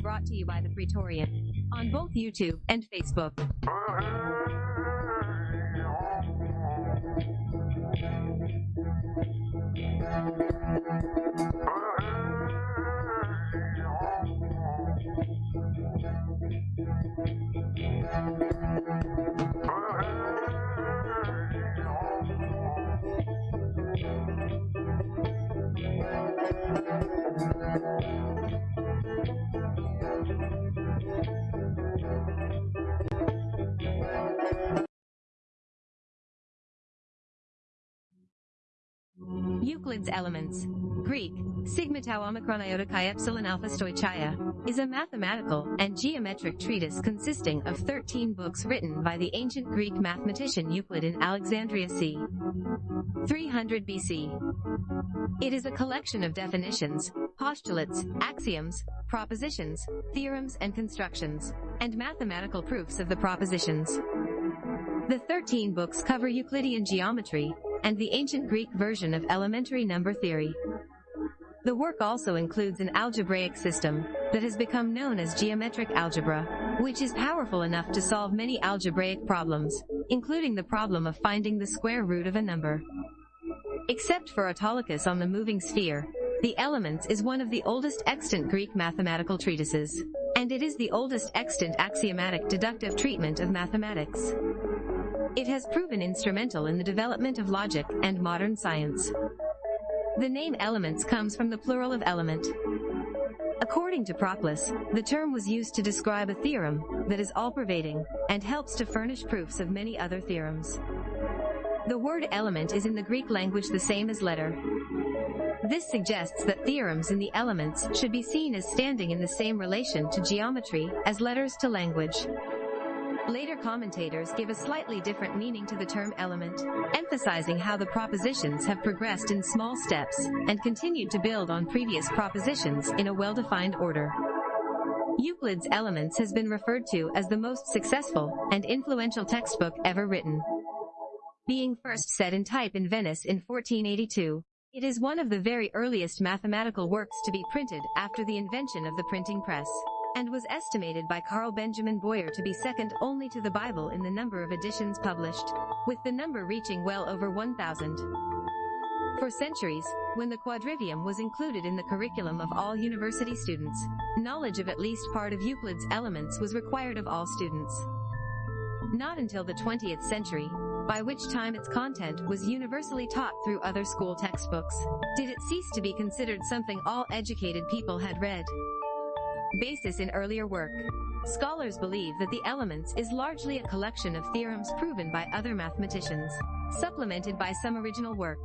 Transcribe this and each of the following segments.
brought to you by the Praetorian on both YouTube and Facebook. Euclid's Elements. Greek, sigma tau omicron iota chi epsilon alpha stoichia, is a mathematical and geometric treatise consisting of 13 books written by the ancient Greek mathematician Euclid in Alexandria c. 300 BC. It is a collection of definitions, postulates, axioms, propositions, theorems and constructions, and mathematical proofs of the propositions. The 13 books cover Euclidean geometry, and the ancient Greek version of elementary number theory. The work also includes an algebraic system that has become known as geometric algebra, which is powerful enough to solve many algebraic problems, including the problem of finding the square root of a number. Except for Autolycus on the moving sphere, the Elements is one of the oldest extant Greek mathematical treatises, and it is the oldest extant axiomatic deductive treatment of mathematics. It has proven instrumental in the development of logic and modern science. The name elements comes from the plural of element. According to Proclus, the term was used to describe a theorem that is all-pervading and helps to furnish proofs of many other theorems. The word element is in the Greek language the same as letter. This suggests that theorems in the elements should be seen as standing in the same relation to geometry as letters to language. Later commentators give a slightly different meaning to the term element, emphasizing how the propositions have progressed in small steps and continued to build on previous propositions in a well-defined order. Euclid's Elements has been referred to as the most successful and influential textbook ever written. Being first set in type in Venice in 1482, it is one of the very earliest mathematical works to be printed after the invention of the printing press and was estimated by Carl Benjamin Boyer to be second only to the Bible in the number of editions published, with the number reaching well over 1,000. For centuries, when the quadrivium was included in the curriculum of all university students, knowledge of at least part of Euclid's elements was required of all students. Not until the 20th century, by which time its content was universally taught through other school textbooks, did it cease to be considered something all educated people had read. Basis in earlier work. Scholars believe that the Elements is largely a collection of theorems proven by other mathematicians, supplemented by some original work.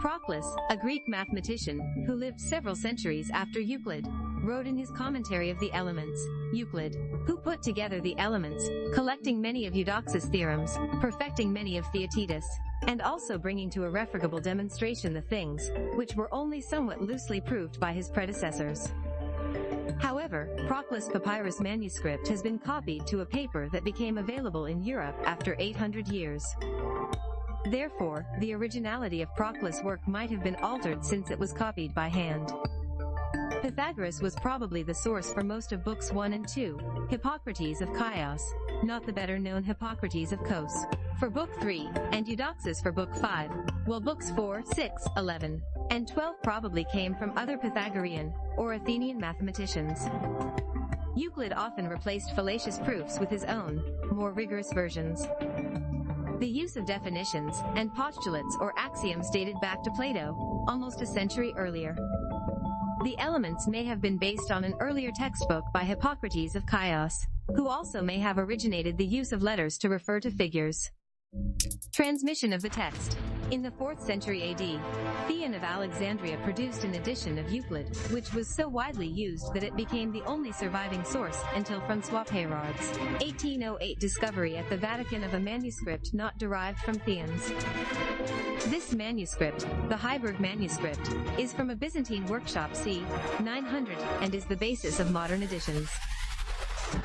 Proclus, a Greek mathematician, who lived several centuries after Euclid, wrote in his commentary of the Elements, Euclid, who put together the Elements, collecting many of Eudoxus' theorems, perfecting many of Theaetetus, and also bringing to irrefragable demonstration the things, which were only somewhat loosely proved by his predecessors. However, Proclus papyrus manuscript has been copied to a paper that became available in Europe after 800 years. Therefore, the originality of Proclus' work might have been altered since it was copied by hand. Pythagoras was probably the source for most of books 1 and 2, Hippocrates of Chios, not the better known Hippocrates of Kos, for book 3, and Eudoxus for book 5, while books 4, 6, 11, and 12 probably came from other Pythagorean or Athenian mathematicians. Euclid often replaced fallacious proofs with his own, more rigorous versions. The use of definitions and postulates or axioms dated back to Plato, almost a century earlier. The elements may have been based on an earlier textbook by Hippocrates of Chios, who also may have originated the use of letters to refer to figures. Transmission of the text. In the 4th century AD, Theon of Alexandria produced an edition of Euclid, which was so widely used that it became the only surviving source until François Peyrard's 1808 discovery at the Vatican of a manuscript not derived from Theon's. This manuscript, the Heiberg manuscript, is from a Byzantine workshop c. 900 and is the basis of modern editions.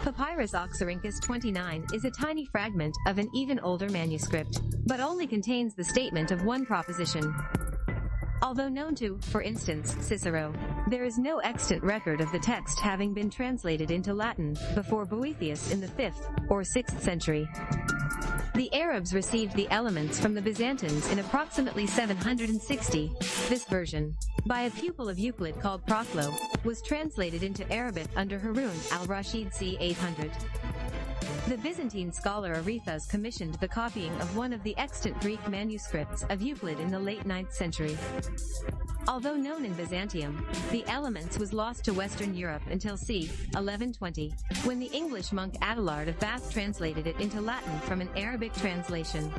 Papyrus Oxyrhynchus 29 is a tiny fragment of an even older manuscript, but only contains the statement of one proposition. Although known to, for instance, Cicero, there is no extant record of the text having been translated into Latin before Boethius in the 5th or 6th century. The Arabs received the elements from the Byzantines in approximately 760. This version, by a pupil of Euclid called Proclo, was translated into Arabic under Harun al-Rashid c. 800. The Byzantine scholar Arethas commissioned the copying of one of the extant Greek manuscripts of Euclid in the late 9th century. Although known in Byzantium, the Elements was lost to Western Europe until c. 1120, when the English monk Adelard of Bath translated it into Latin from an Arabic translation.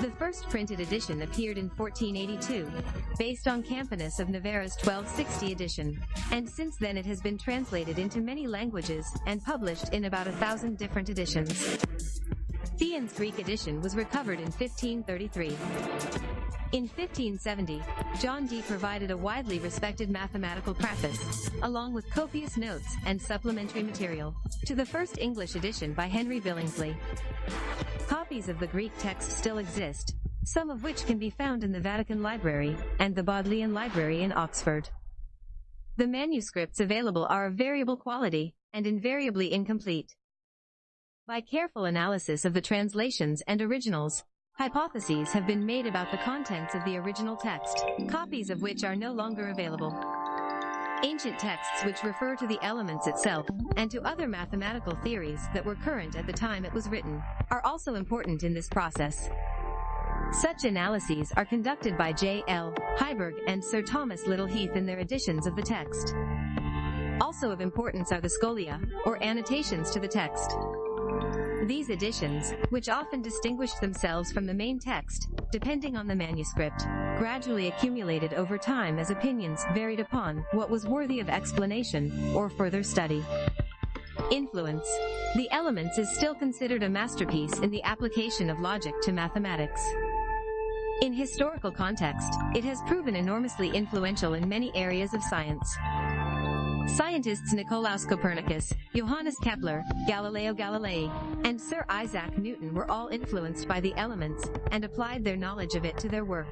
The first printed edition appeared in 1482, based on Campanus of Novara's 1260 edition, and since then it has been translated into many languages and published in about a thousand different editions. Theon's Greek edition was recovered in 1533. In 1570, John Dee provided a widely respected mathematical preface, along with copious notes and supplementary material, to the first English edition by Henry Billingsley. Copies of the Greek text still exist, some of which can be found in the Vatican Library and the Bodleian Library in Oxford. The manuscripts available are of variable quality and invariably incomplete. By careful analysis of the translations and originals, hypotheses have been made about the contents of the original text, copies of which are no longer available. Ancient texts which refer to the elements itself, and to other mathematical theories that were current at the time it was written, are also important in this process. Such analyses are conducted by J. L. Heiberg and Sir Thomas Little Heath in their editions of the text. Also of importance are the scholia, or annotations to the text. These editions, which often distinguished themselves from the main text, depending on the manuscript, gradually accumulated over time as opinions varied upon what was worthy of explanation or further study. Influence. The Elements is still considered a masterpiece in the application of logic to mathematics. In historical context, it has proven enormously influential in many areas of science. Scientists Nicolaus Copernicus, Johannes Kepler, Galileo Galilei, and Sir Isaac Newton were all influenced by the elements and applied their knowledge of it to their work.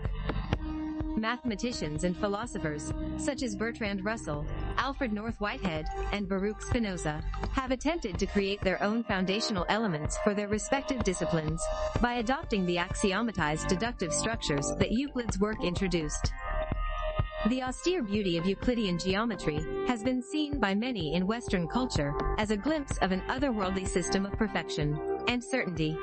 Mathematicians and philosophers, such as Bertrand Russell, Alfred North Whitehead, and Baruch Spinoza, have attempted to create their own foundational elements for their respective disciplines by adopting the axiomatized deductive structures that Euclid's work introduced. The austere beauty of Euclidean geometry has been seen by many in Western culture as a glimpse of an otherworldly system of perfection and certainty.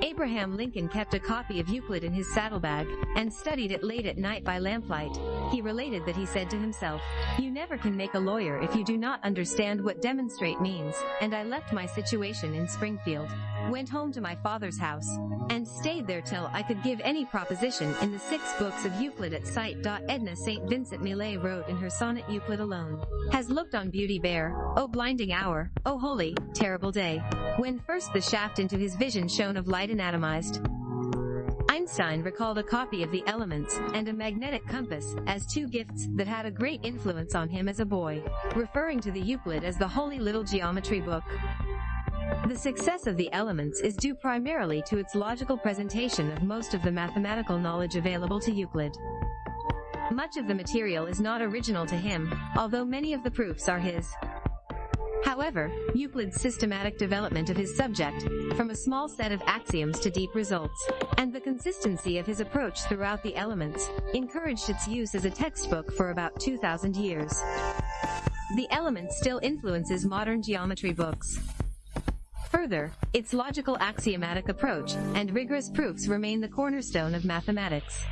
Abraham Lincoln kept a copy of Euclid in his saddlebag and studied it late at night by lamplight. He related that he said to himself, You never can make a lawyer if you do not understand what demonstrate means, and I left my situation in Springfield, went home to my father's house, and stayed there till I could give any proposition in the six books of Euclid at sight. Edna St. Vincent Millay wrote in her sonnet Euclid alone, has looked on beauty bare, O blinding hour, O holy, terrible day, when first the shaft into his vision shone of light anatomized. Einstein recalled a copy of The Elements and a magnetic compass as two gifts that had a great influence on him as a boy, referring to the Euclid as the holy little geometry book. The success of the elements is due primarily to its logical presentation of most of the mathematical knowledge available to Euclid. Much of the material is not original to him, although many of the proofs are his. However, Euclid's systematic development of his subject, from a small set of axioms to deep results, and the consistency of his approach throughout the elements, encouraged its use as a textbook for about 2,000 years. The element still influences modern geometry books. Further, its logical axiomatic approach and rigorous proofs remain the cornerstone of mathematics.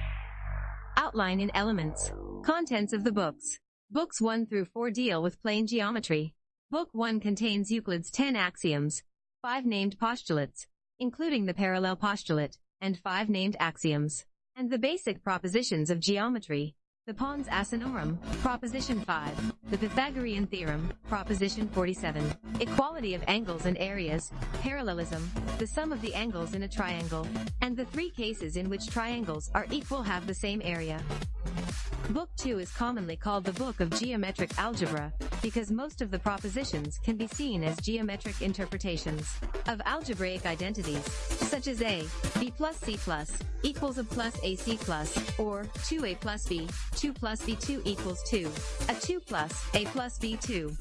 Outline in elements. Contents of the books. Books 1 through 4 deal with plane geometry. Book 1 contains Euclid's 10 axioms, 5 named postulates, including the parallel postulate, and 5 named axioms, and the basic propositions of geometry, the Pons Asinorum, Proposition 5. The Pythagorean Theorem, Proposition 47. Equality of angles and areas. Parallelism. The sum of the angles in a triangle. And the three cases in which triangles are equal have the same area. Book 2 is commonly called the Book of Geometric Algebra, because most of the propositions can be seen as geometric interpretations of algebraic identities, such as a, b plus c plus, equals a plus ac plus, or 2a plus b, 2 plus b2 equals 2, a 2 plus a plus b2.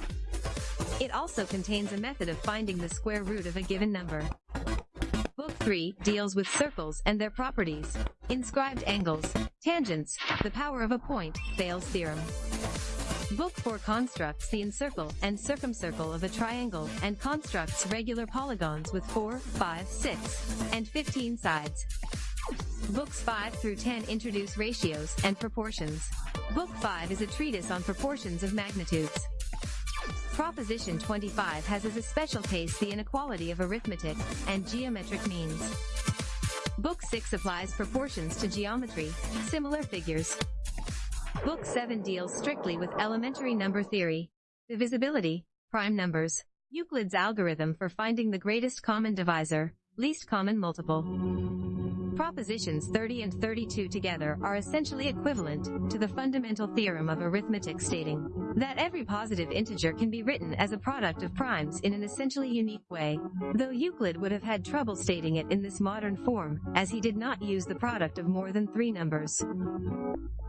It also contains a method of finding the square root of a given number. Book 3 deals with circles and their properties, inscribed angles, tangents, the power of a point, Thales theorem. Book 4 constructs the incircle and circumcircle of a triangle and constructs regular polygons with 4, 5, 6, and 15 sides. Books 5 through 10 introduce ratios and proportions. Book 5 is a treatise on proportions of magnitudes. Proposition 25 has as a special case the inequality of arithmetic and geometric means. Book 6 applies proportions to geometry, similar figures. Book 7 deals strictly with elementary number theory, divisibility, prime numbers, Euclid's algorithm for finding the greatest common divisor, least common multiple. Propositions 30 and 32 together are essentially equivalent to the fundamental theorem of arithmetic stating that every positive integer can be written as a product of primes in an essentially unique way, though Euclid would have had trouble stating it in this modern form, as he did not use the product of more than three numbers.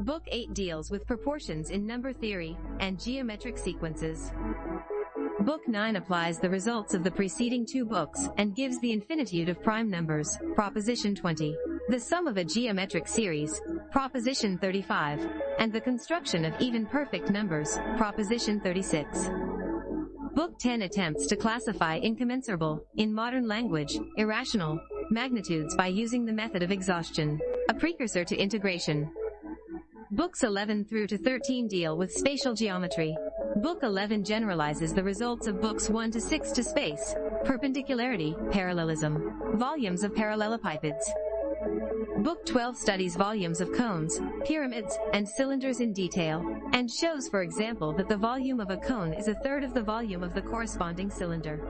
Book 8 deals with proportions in number theory and geometric sequences. Book 9 applies the results of the preceding two books and gives the infinitude of prime numbers, Proposition 20, the sum of a geometric series, Proposition 35, and the construction of even perfect numbers, Proposition 36. Book 10 attempts to classify incommensurable, in modern language, irrational, magnitudes by using the method of exhaustion, a precursor to integration. Books 11 through to 13 deal with spatial geometry, Book 11 generalizes the results of books 1 to 6 to space, perpendicularity, parallelism, volumes of parallelepipeds. Book 12 studies volumes of cones, pyramids, and cylinders in detail, and shows for example that the volume of a cone is a third of the volume of the corresponding cylinder.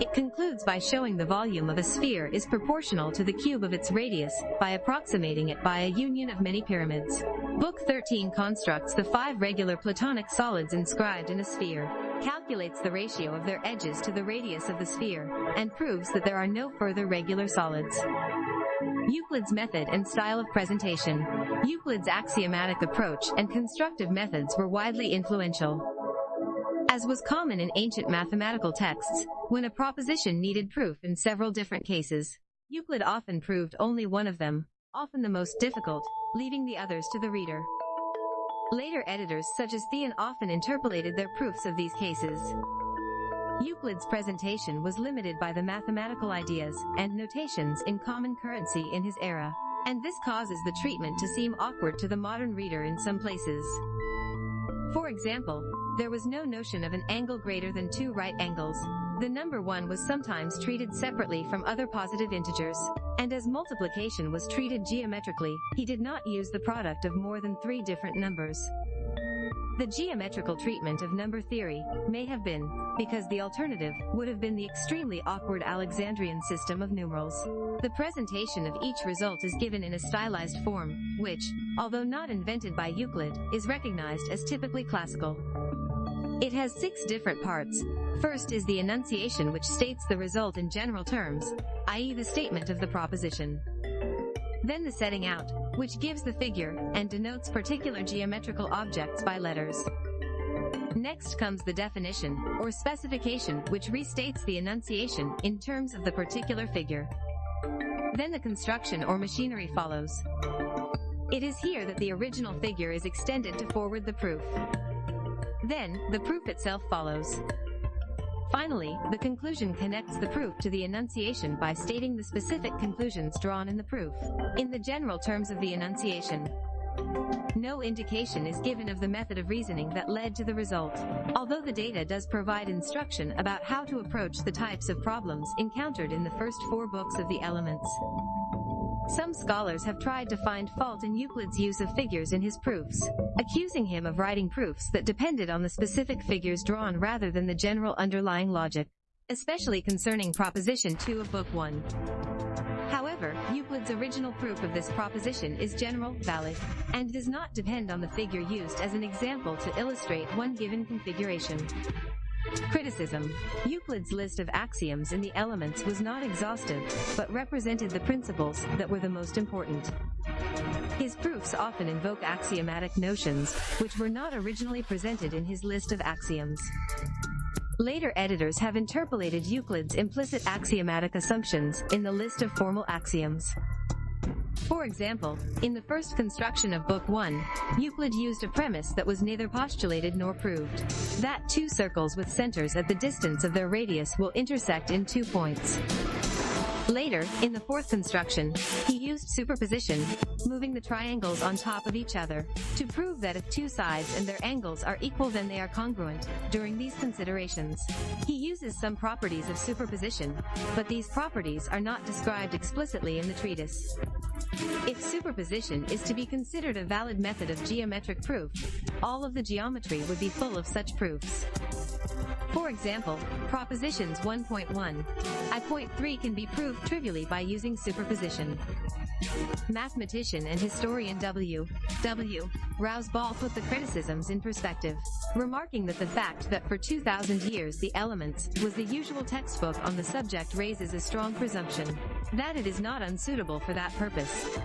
It concludes by showing the volume of a sphere is proportional to the cube of its radius, by approximating it by a union of many pyramids. Book 13 constructs the five regular platonic solids inscribed in a sphere, calculates the ratio of their edges to the radius of the sphere, and proves that there are no further regular solids. Euclid's method and style of presentation. Euclid's axiomatic approach and constructive methods were widely influential. As was common in ancient mathematical texts, when a proposition needed proof in several different cases, Euclid often proved only one of them, often the most difficult, leaving the others to the reader. Later editors such as Theon often interpolated their proofs of these cases. Euclid's presentation was limited by the mathematical ideas and notations in common currency in his era, and this causes the treatment to seem awkward to the modern reader in some places. For example, there was no notion of an angle greater than two right angles. The number 1 was sometimes treated separately from other positive integers, and as multiplication was treated geometrically, he did not use the product of more than three different numbers. The geometrical treatment of number theory may have been, because the alternative would have been the extremely awkward Alexandrian system of numerals. The presentation of each result is given in a stylized form, which, although not invented by Euclid, is recognized as typically classical. It has six different parts. First is the enunciation which states the result in general terms, i.e. the statement of the proposition. Then the setting out, which gives the figure, and denotes particular geometrical objects by letters. Next comes the definition, or specification, which restates the enunciation, in terms of the particular figure. Then the construction or machinery follows. It is here that the original figure is extended to forward the proof. Then, the proof itself follows. Finally, the conclusion connects the proof to the enunciation by stating the specific conclusions drawn in the proof, in the general terms of the enunciation. No indication is given of the method of reasoning that led to the result, although the data does provide instruction about how to approach the types of problems encountered in the first four books of the elements. Some scholars have tried to find fault in Euclid's use of figures in his proofs, accusing him of writing proofs that depended on the specific figures drawn rather than the general underlying logic, especially concerning Proposition 2 of Book 1. However, Euclid's original proof of this proposition is general, valid, and does not depend on the figure used as an example to illustrate one given configuration. Criticism. Euclid's list of axioms in the elements was not exhaustive, but represented the principles that were the most important. His proofs often invoke axiomatic notions, which were not originally presented in his list of axioms. Later editors have interpolated Euclid's implicit axiomatic assumptions in the list of formal axioms. For example, in the first construction of Book 1, Euclid used a premise that was neither postulated nor proved. That two circles with centers at the distance of their radius will intersect in two points. Later, in the fourth construction, he used superposition, moving the triangles on top of each other, to prove that if two sides and their angles are equal then they are congruent. During these considerations, he uses some properties of superposition, but these properties are not described explicitly in the treatise. If superposition is to be considered a valid method of geometric proof, all of the geometry would be full of such proofs. For example, propositions 1.1. I point 3 can be proved trivially by using superposition. Mathematician and historian W. W. Rouse Ball put the criticisms in perspective, remarking that the fact that for 2,000 years the Elements was the usual textbook on the subject raises a strong presumption that it is not unsuitable for that purpose.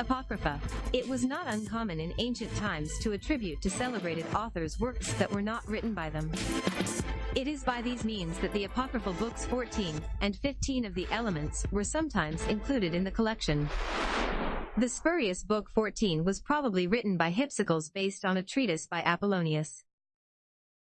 Apocrypha. It was not uncommon in ancient times to attribute to celebrated authors works that were not written by them. It is by these means that the apocryphal books 14 and 15 of the Elements were sometimes included in the collection. The spurious book 14 was probably written by Hypsicles based on a treatise by Apollonius.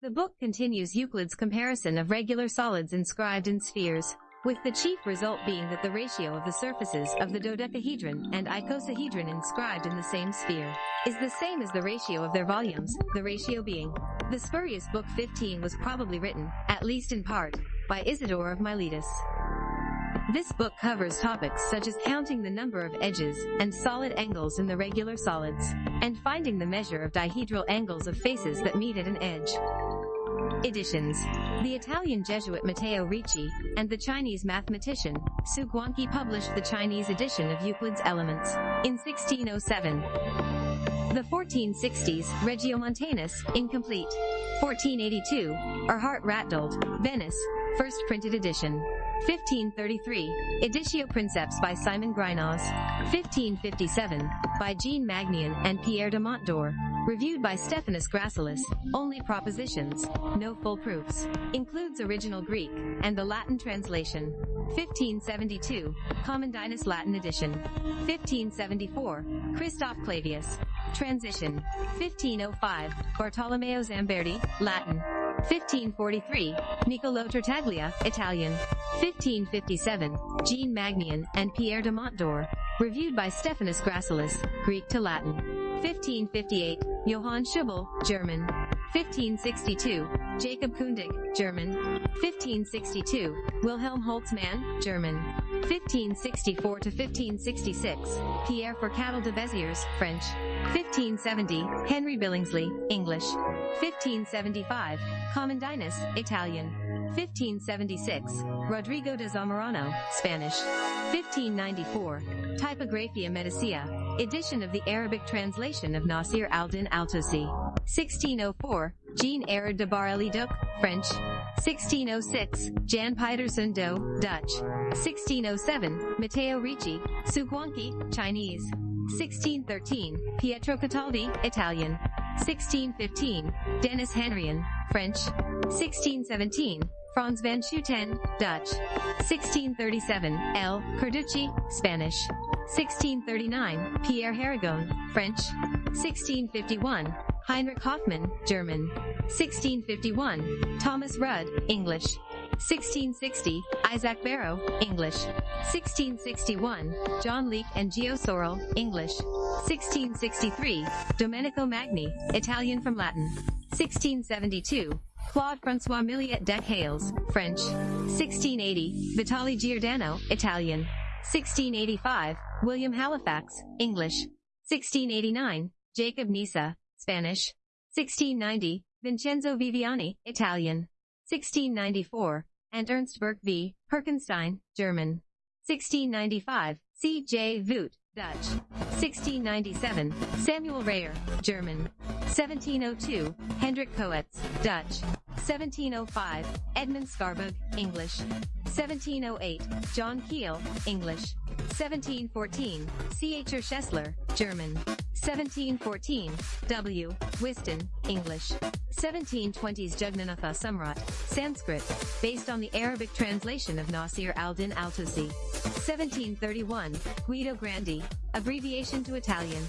The book continues Euclid's comparison of regular solids inscribed in spheres, with the chief result being that the ratio of the surfaces of the dodecahedron and icosahedron inscribed in the same sphere is the same as the ratio of their volumes, the ratio being. The spurious book 15 was probably written, at least in part, by Isidore of Miletus. This book covers topics such as counting the number of edges and solid angles in the regular solids, and finding the measure of dihedral angles of faces that meet at an edge. Editions. The Italian Jesuit Matteo Ricci and the Chinese mathematician Su Guangqi published the Chinese edition of Euclid's Elements in 1607. The 1460s, Regiomontanus, incomplete. 1482, Erhard Ratdolt, Venice, first printed edition. 1533, Editio Princeps by Simon Grynäus. 1557, by Jean Magnian and Pierre de Montdor. Reviewed by Stephanus Gracilis, only propositions, no full proofs. Includes original Greek, and the Latin translation. 1572, Commandinus Latin edition. 1574, Christoph Clavius. Transition. 1505, Bartolomeo Zamberti, Latin. 1543, Niccolò Tartaglia, Italian. 1557, Jean Magnian and Pierre de Montdor. Reviewed by Stephanus Gracilis, Greek to Latin. 1558, Johann Schubel, German. 1562, Jacob Kundig, German. 1562, Wilhelm Holtzmann, German. 1564 to 1566, Pierre Fourcade de Beziers, French. 1570, Henry Billingsley, English. 1575, Commandinus, Italian. 1576, Rodrigo de Zamorano, Spanish. 1594, Typographia Medicea, edition of the Arabic translation of Nasir al-Din al-Tusi. 1604, Jean Erard de Bar-le-Duc, French. 1606, Jan Pietersen Do, Dutch. 1607, Matteo Ricci, Su Guangqi, Chinese. 1613, Pietro Cataldi, Italian. 1615, Dennis Henrion, French. 1617, Franz van Schooten, Dutch. 1637, L. Carducci, Spanish. 1639, Pierre Haragon, French. 1651, Heinrich Hoffmann, German. 1651, Thomas Rudd, English. 1660, Isaac Barrow, English. 1661, John Leake and Gio Sorel, English. 1663, Domenico Magni, Italian from Latin. 1672, Claude Francois Milliet Dechales, French. 1680, Vitali Giordano, Italian. 1685, William Halifax, English. 1689, Jacob Nisa, Spanish. 1690, Vincenzo Viviani, Italian. 1694, and Ernst Berg v. Perkenstein, German. 1695, C. J. Voet, Dutch. 1697, Samuel Reyher, German. 1702, Hendrik Coetz, Dutch. 1705, Edmund Scarborough, English. 1708, John Keill, English. 1714, C. H. Schessler, German. 1714, W. Whiston, English. 1720s Jagannatha Samrat, Sanskrit, based on the Arabic translation of Nasir al-Din al-Tusi. 1731, Guido Grandi, abbreviation to Italian.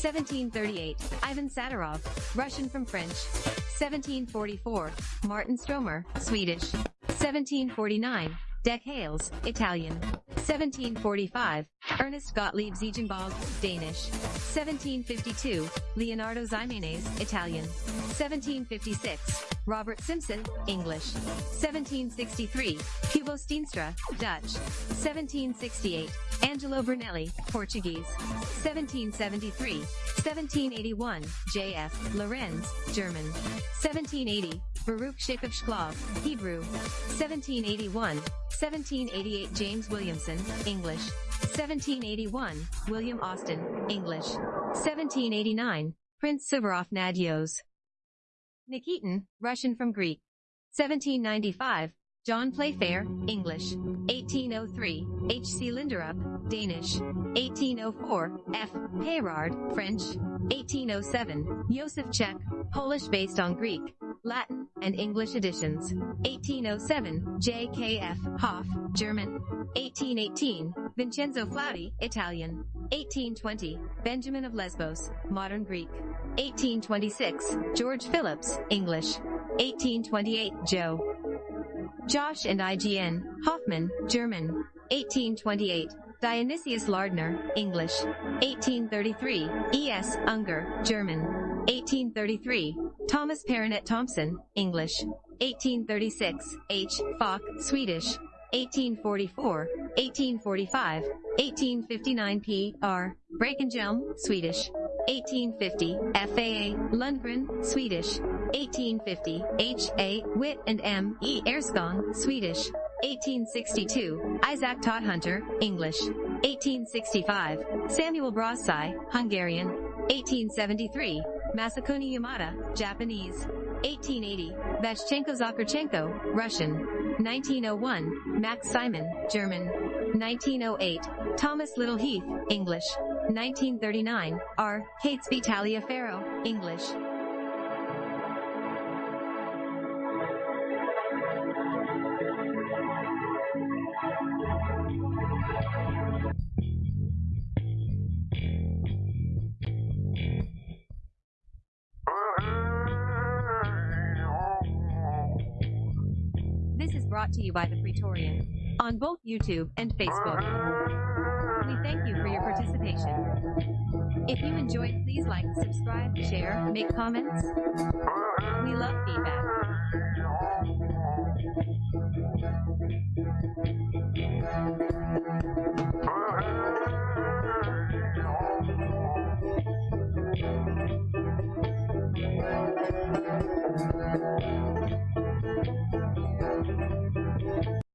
1738, Ivan Satarov, Russian from French. 1744, Martin Stromer, Swedish. 1749, Dechales, Italian. 1745, Ernest Gottlieb Ziegenbalg, Danish. 1752, Leonardo Ximenes, Italian. 1756, Robert Simpson, English. 1763, Hugo Steenstra, Dutch. 1768, Angelo Brunelli, Portuguese. 1773, 1781, J.F. Lorenz, German. 1780, Baruch Shakov Shklov, Hebrew. 1781, 1788 James Williamson, English. 1781, William Austin, English. 1789, Prince Suvorov Nadios. Nikitin, Russian from Greek. 1795, John Playfair, English. 1803, H. C. Linderup, Danish. 1804, F. Peyrard, French. 1807, Josef Czech, Polish based on Greek, Latin, and English editions. 1807, J.K.F. Hoff, German. 1818, Vincenzo Flauti, Italian. 1820, Benjamin of Lesbos, Modern Greek. 1826, George Phillips, English. 1828, Joe. Josh and IGN, Hoffman, German. 1828, Dionysius Lardner, English. 1833, E.S. Unger, German. 1833, Thomas Perronet Thompson, English. 1836, H. Falk, Swedish. 1844, 1845, 1859 P. R. Brakenjelm, Swedish. 1850, FAA, Lundgren, Swedish. 1850, H. A. Witt and M. E. Erskong, Swedish. 1862, Isaac Todhunter, English. 1865, Samuel Brassai, Hungarian. 1873, Masakuni Yamada, Japanese. 1880, Vashchenko Zakharchenko, Russian. 1901, Max Simon, German. 1908, Thomas Little Heath, English. 1939, R. Catesby Taliaferro, English. This is brought to you by the Praetorian on both YouTube and Facebook. We thank you for your participation. If you enjoyed, please like, subscribe, share, make comments. We love feedback.